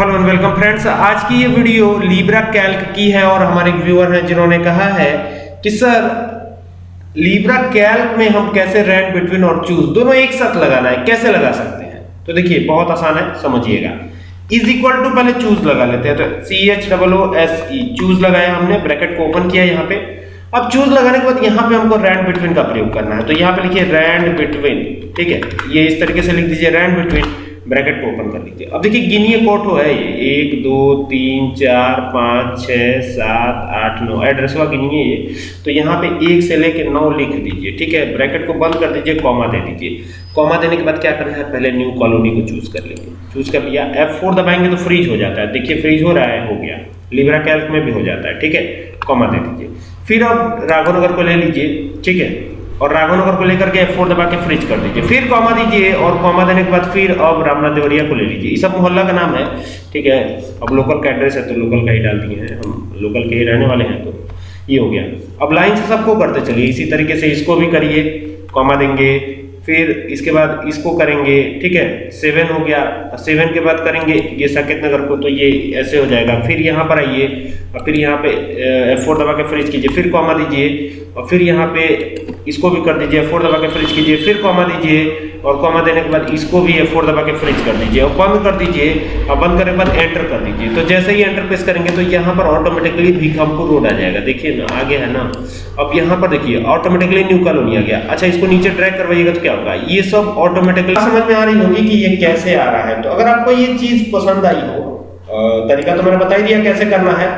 Hello and welcome friends आज की ये वीडियो लीब्रा कैल्क की है और हमारे व्यूअर हैं जिन्होंने कहा है कि, सर लीब्रा कैल्क में हम कैसे रैंड बिटवीन और चूज़ दोनों एक साथ लगाना है। कैसे लगा सकते हैं? तो देखिए, बहुत आसान है, समझिएगा। इज़ इक्वल टू पहले चूज़ लगा लेते हैं। तो C H double O S E choose लगाया हमने ब्रैकेट को ओपन किया यहाँ पे। अब चूज़ लगाने के बाद यहाँ पे हमको रैंड बिटवीन का प्रयोग करना है। तो यहाँ पे लिखिए रैंड बिटवीन ठीक है? ये इस तरीके से लिख दीजिए रैंड बिटवीन ब्रैकेट को ओपन कर लीजिए। अब देखिए, गिनिए कोट है ये। एक, दो, तीन, चार, पाँच छः सात, आठ, नौ। एड्रेस हुआ गिनिए ये। तो यहाँ पे एक से लेके नौ लिख दीजिए, ठीक है? ब्रैकेट को बंद कर दीजिए, कॉमा दे दीजिए। कॉमा देने के बाद क्या करना है? पहले न्यू कॉलोनी को चूज़ कर लेंगे चूज़ कर लिया। एफ़ फोर दबाएँगे तो फ्रीज हो जाता है। देखिए फ्रीज हो रहा है, हो गया। लिब्रा कैल्क में भी हो जाता है, ठीक है? कॉमा दे दीजिए। फिर आप राघवनगर को ले लीजिए, ठीक है? और राघवनगर को लेकर के F4 दबा के फ्रीज कर दीजिए। फिर कॉमा दीजिए और कॉमा देने के बाद फिर अब रामनाथ देवरिया को ले लीजिए। सब मोहल्ला का नाम है, ठीक है? अब लोकल का एड्रेस है तो लोकल का ही डाल दिए हैं। हम लोकल के ही रहने वाले हैं तो ये हो गया। अब लाइन से सबको करते चलिए। इसी तरीके से इसको भी करिए कॉमा देंगे फिर इसके बाद इसको करेंगे, ठीक है सेवन हो गया। सेवन के बाद करेंगे ये साकेत नगर को तो ये ऐसे हो जाएगा। फिर यहाँ पर आइए और फिर यहाँ पे एफ़ फोर दबा के फ्रीज कीजिए। फिर कॉमा दीजिए और फिर यहाँ पे इसको भी कर दीजिए फोर दबा के फ्रीज कीजिए। फिर कॉमा दीजिए और कॉमा देने के बाद इसको भी एफ़ फोर दबा के फ्रीज कर दीजिए। और बंद कर दीजिए और बंद करने के बाद एंटर कर दीजिए। तो जैसे ही एंटर प्रेस करेंगे तो यहाँ पर ऑटोमेटिकली भिखामपुर रोड आ जाएगा। देखिए ना, आगे है ना। अब यहाँ पर देखिए ऑटोमेटिकली न्यू कॉलोनी आ गया। अच्छा इसको नीचे ड्रैग करवाइएगा तो क्या होगा ये सब ऑटोमेटिकली समझ में आ रही होगी कि ये कैसे आ रहा है। तो अगर आपको ये चीज़ पसंद आई हो तरीका तो मैंने बता ही दिया कैसे करना है।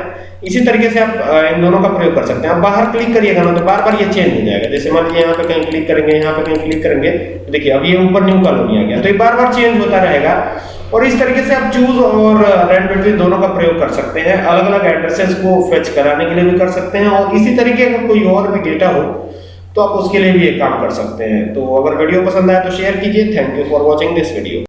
इसी तरीके से आप इन दोनों का प्रयोग कर सकते हैं। आप बाहर क्लिक करिएगा ना तो बार बार ये चेंज हो जाएगा। जैसे मान लीजिए यहाँ पे कहीं क्लिक करेंगे, यहाँ पे कहीं क्लिक करेंगे तो देखिए, अब ये ऊपर न्यू कॉलोनी आ गया। तो ये बार बार चेंज होता रहेगा। और इस तरीके से आप चूज़ और रेंट बिटवीन दोनों का प्रयोग कर सकते हैं। अलग अलग एड्रेसेस को फेच कराने के लिए भी कर सकते हैं। और इसी तरीके का कोई और भी डेटा हो तो आप उसके लिए भी एक काम कर सकते हैं। तो अगर वीडियो पसंद आए तो शेयर कीजिए। Thank you for watching this video